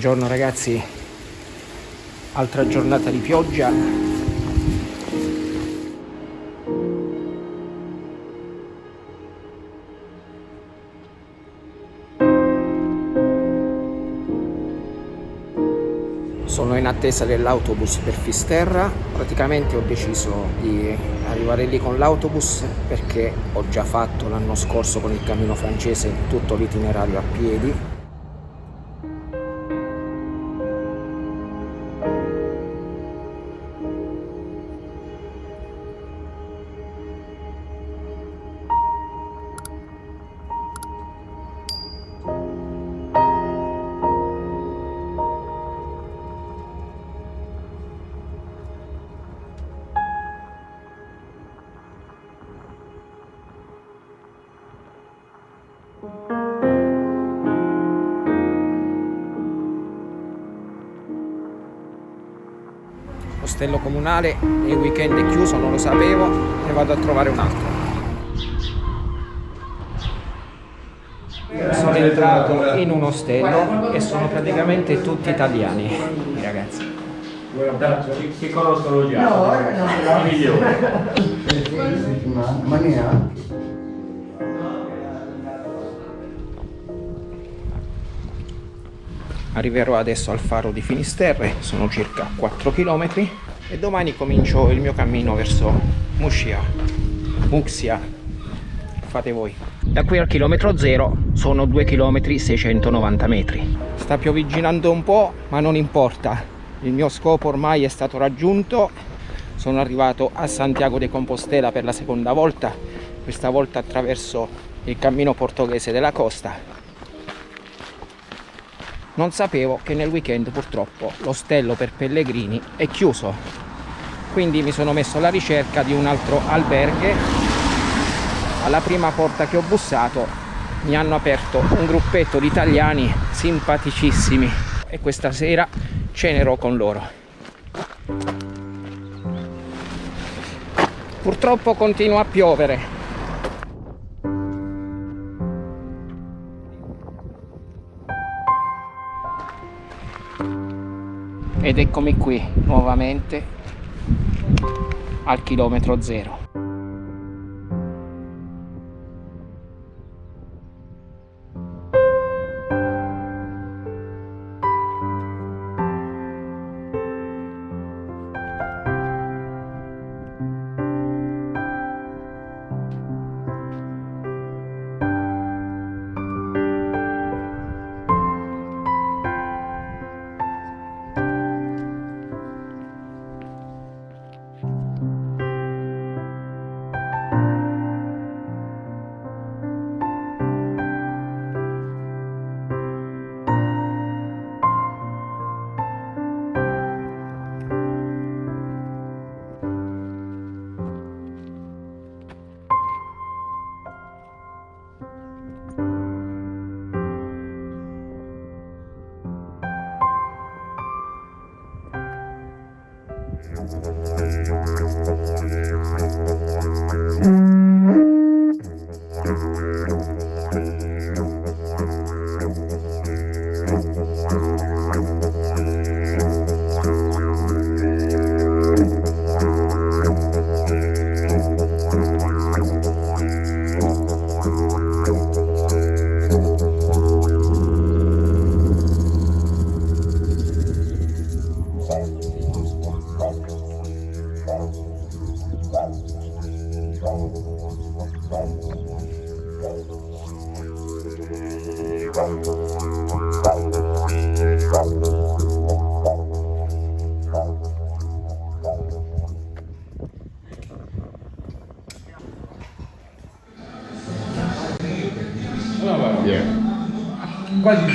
Buongiorno ragazzi, altra giornata di pioggia. Sono in attesa dell'autobus per Fisterra, praticamente ho deciso di arrivare lì con l'autobus perché ho già fatto l'anno scorso con il cammino francese tutto l'itinerario a piedi Ostello comunale il weekend è chiuso, non lo sapevo, ne vado a trovare un altro. Sono entrato in un ostello e sono praticamente tutti italiani, i ragazzi. Che conoscono già? No, ora no. I migliori. Ma neanche. Arriverò adesso al faro di Finisterre, sono circa 4 km e domani comincio il mio cammino verso Muxia. Muxia, fate voi. Da qui al chilometro zero sono 2 km 690 metri. Sta piovigginando un po', ma non importa. Il mio scopo ormai è stato raggiunto. Sono arrivato a Santiago de Compostela per la seconda volta, questa volta attraverso il cammino portoghese della costa non sapevo che nel weekend purtroppo l'ostello per pellegrini è chiuso. Quindi mi sono messo alla ricerca di un altro alberghe. Alla prima porta che ho bussato mi hanno aperto un gruppetto di italiani simpaticissimi. E questa sera cenerò con loro. Purtroppo continua a piovere ed eccomi qui nuovamente al chilometro zero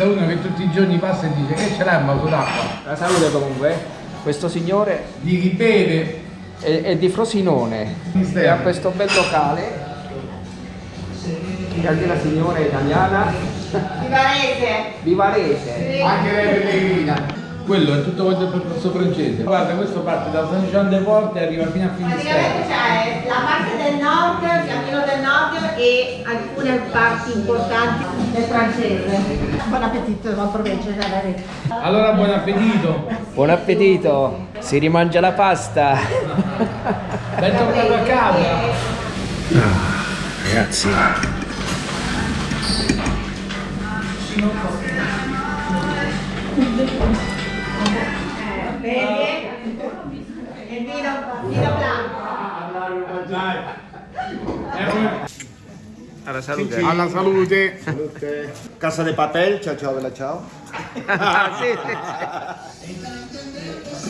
Qua ci sta uno che tutti i giorni passa e dice che ce l'hai un vaso d'acqua? La salute comunque, questo signore Di chi beve? è, è di Frosinone. E ha questo bel locale. E anche la signora è italiana Vivarese. vivarese anche lei pellegrina. Quello è tutto quanto il percorso francese. Guarda, questo parte da San Jean de Port e arriva fino a Praticamente Finisterre. c'è la parte del nord, il cammino del nord e alcune parti importanti del francese. Buon appetito, buon proveggio. Allora buon appetito. Buon appetito! Si rimangia la pasta! Bentornato a casa. Ragazzi, Vedi? Il vino, vino blanco. alla salute! Alla salute. Casa de papel, ciao ciao bella ciao. Ah, sì, sì, Stiamo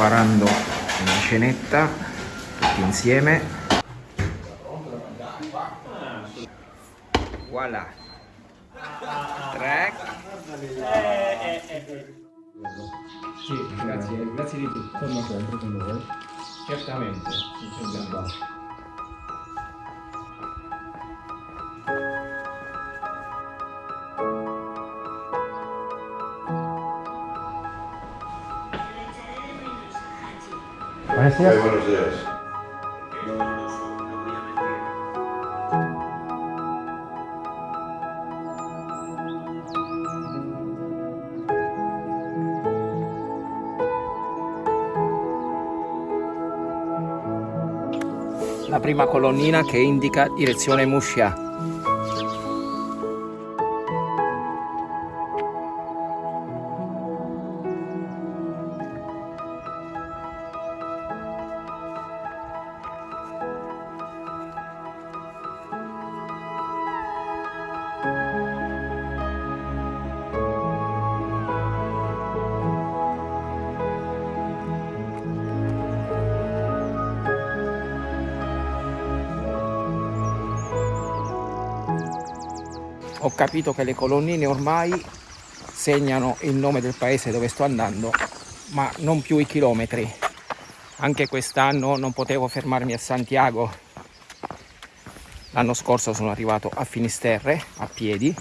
preparando una cenetta tutti insieme. Voilà. Tre. Sì, grazie, grazie di tutto. Torno sempre con voi. Certamente, certamente. Buonasera. buenos días. La prima colonnina che indica direzione Muscia. Ho capito che le colonnine ormai segnano il nome del paese dove sto andando, ma non più i chilometri. Anche quest'anno non potevo fermarmi a Santiago. L'anno scorso sono arrivato a Finisterre a piedi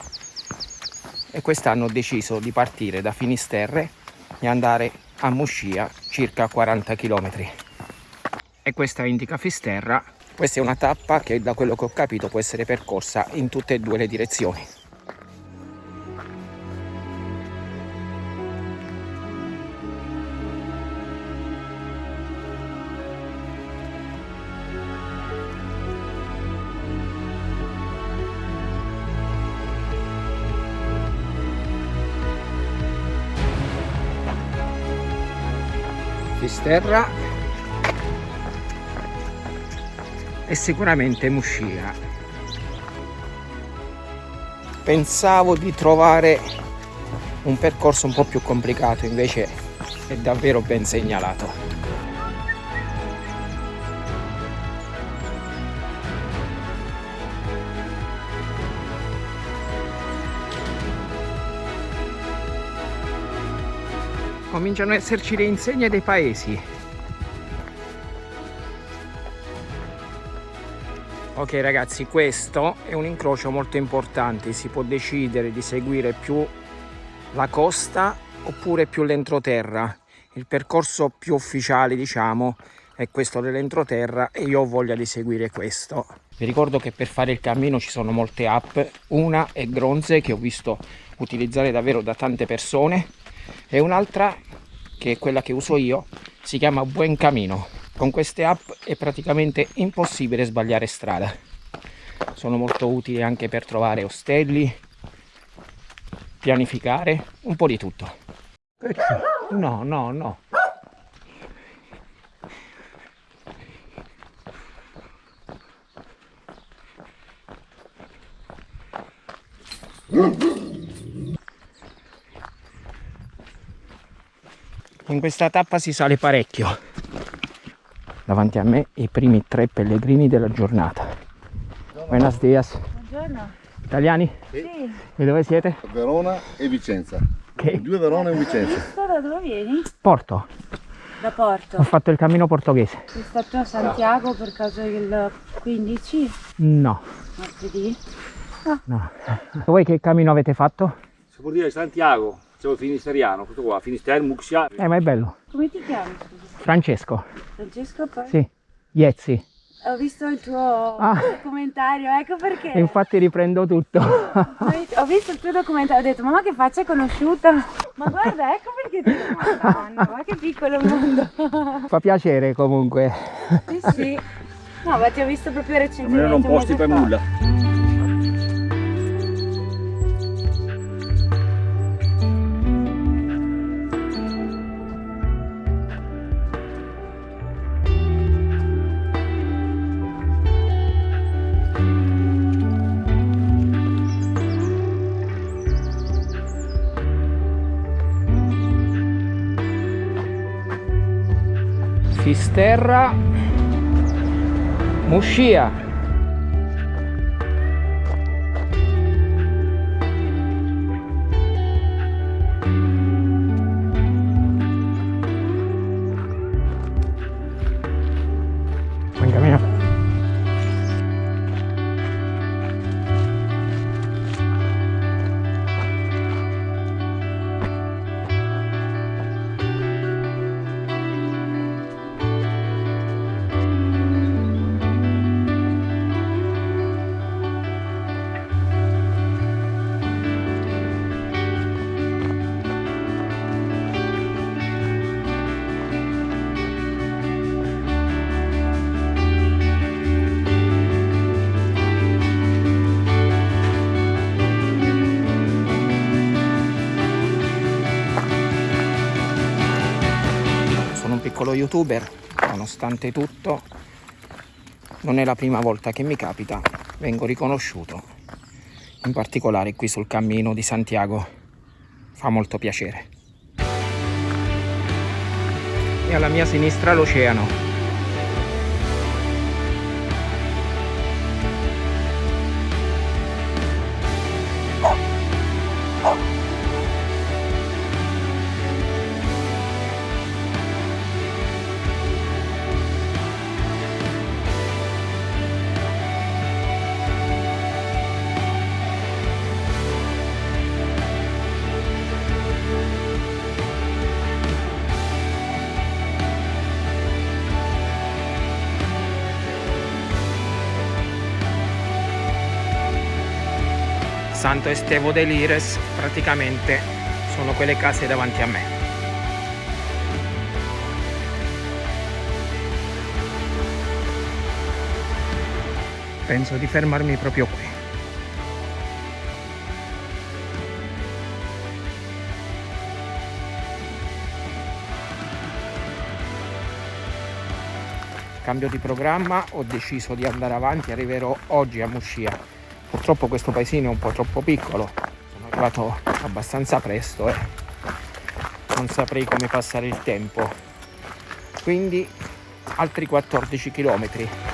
e quest'anno ho deciso di partire da Finisterre e andare a Muscia, circa 40 km. E questa indica Fisterra. Questa è una tappa che da quello che ho capito può essere percorsa in tutte e due le direzioni. Fisterra e sicuramente Muscia. Pensavo di trovare un percorso un po' più complicato, invece è davvero ben segnalato. Cominciano ad esserci le insegne dei paesi. Ok ragazzi, questo è un incrocio molto importante, si può decidere di seguire più la costa oppure più l'entroterra. Il percorso più ufficiale diciamo è questo dell'entroterra e io ho voglia di seguire questo. Vi ricordo che per fare il cammino ci sono molte app, una è Gronze che ho visto utilizzare davvero da tante persone e un'altra che è quella che uso io si chiama Buen Camino con queste app è praticamente impossibile sbagliare strada. Sono molto utili anche per trovare ostelli pianificare un po' di tutto. No no no. In questa tappa si sale parecchio. Davanti a me i primi tre pellegrini della giornata. Buenos dias. Buongiorno. Italiani? Sì. E dove siete? Verona e Vicenza. Che? Due Verona e Vicenza. Da dove vieni? Porto. Da Porto. Ho fatto il cammino portoghese. Sei stato a Santiago per caso il 15 No, martedì? no. Voi che cammino avete fatto? Si può dire Santiago, siamo finisteriano, questo qua, Finisterre, Muxia. Eh, ma è bello. Come ti chiami? scusa? Francesco. Francesco poi? Sì. Iezzi. Ho visto il tuo Ah. documentario, ecco perché. E infatti riprendo tutto. Ho visto il tuo documentario, ho detto mamma che faccia conosciuta. Ma guarda, ecco perché ti Madonna, ma che piccolo mondo. Fa piacere comunque. Sì, sì. No, ma ti ho visto proprio recentemente. Non erano un posti per fa. nulla. Fisterra. Muscia. Piccolo youtuber, nonostante tutto non è la prima volta che mi capita, vengo riconosciuto, in particolare qui sul cammino di Santiago, fa molto piacere. E alla mia sinistra l'oceano. Santo Estevo de Lires praticamente sono quelle case davanti a me. Penso di fermarmi proprio qui. Cambio di programma, ho deciso di andare avanti, arriverò oggi a Muscia. Purtroppo questo paesino è un po' troppo piccolo, sono arrivato abbastanza presto e non saprei come passare il tempo. Quindi altri 14 chilometri.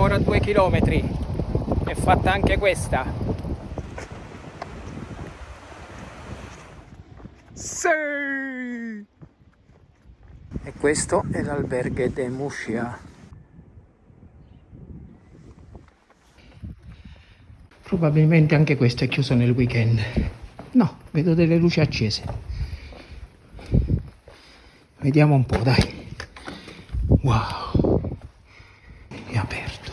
Ancora due chilometri. È fatta anche questa. Sì! E questo è l'alberghe de Muscia. Probabilmente anche questo è chiuso nel weekend. No, vedo delle luci accese. Vediamo un po', dai. Wow. È aperto.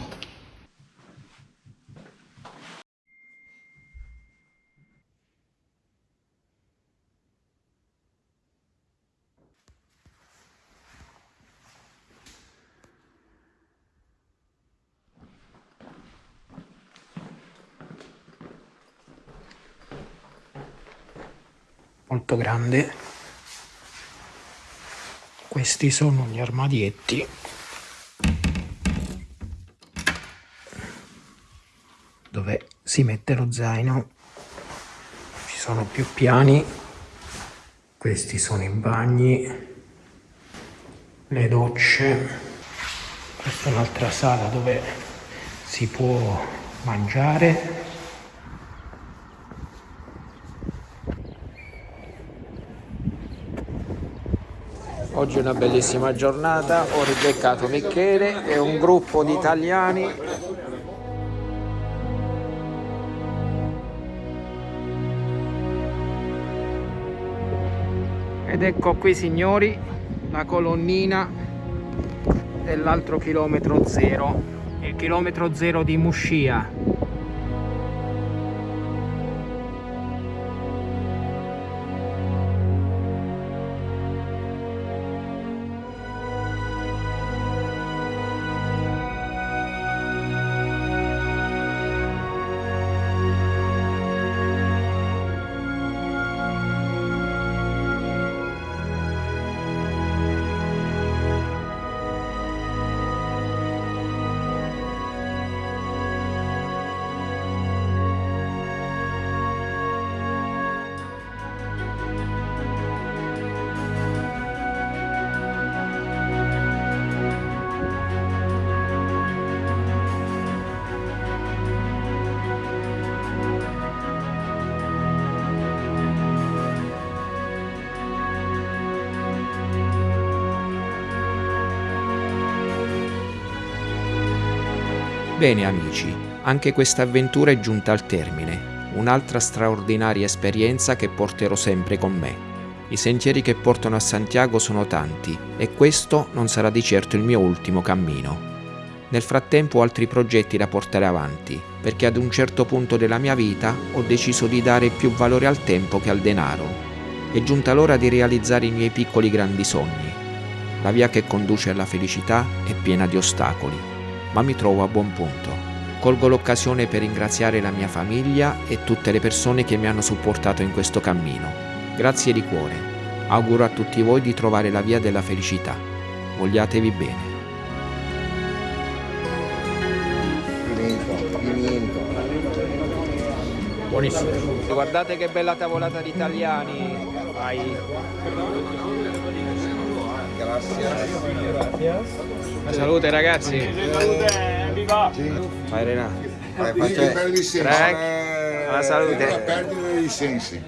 Molto grande. questi sono gli armadietti. Dove si mette lo zaino. Ci sono più piani. Questi sono i bagni. Le docce. Questa è un'altra sala dove si può mangiare Oggi è una bellissima giornata, ho ribeccato Michele e un gruppo di italiani ed ecco qui signori la colonnina dell'altro chilometro zero, il chilometro zero di Muscia. Bene amici, anche questa avventura è giunta al termine, un'altra straordinaria esperienza che porterò sempre con me. I sentieri che portano a Santiago sono tanti e questo non sarà di certo il mio ultimo cammino. Nel frattempo ho altri progetti da portare avanti, perché ad un certo punto della mia vita ho deciso di dare più valore al tempo che al denaro. È giunta l'ora di realizzare i miei piccoli grandi sogni. La via che conduce alla felicità è piena di ostacoli, ma mi trovo a buon punto. Colgo l'occasione per ringraziare la mia famiglia e tutte le persone che mi hanno supportato in questo cammino. Grazie di cuore. Auguro a tutti voi di trovare la via della felicità. Vogliatevi bene. Buonissimo. Guardate che bella tavolata di italiani. Vai. Salute ragazzi. Vai Renato. Faccio per licenze. Prego. Eh, Alla salute. La perdita dei sensi.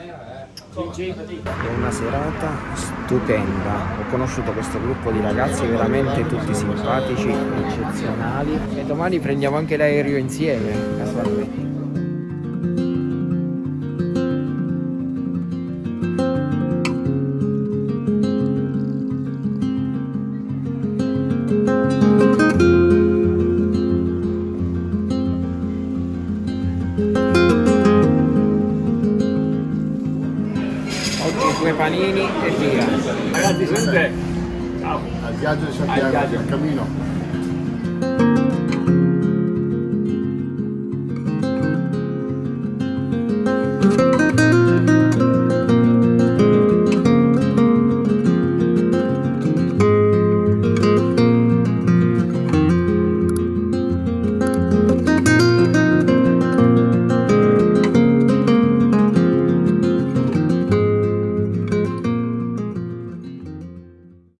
È una serata stupenda. Ho conosciuto questo gruppo di ragazzi veramente tutti simpatici, eccezionali. E domani prendiamo anche l'aereo insieme, casualmente. Due panini e via. Ragazzi, sente? Al viaggio di Santiago, al cammino.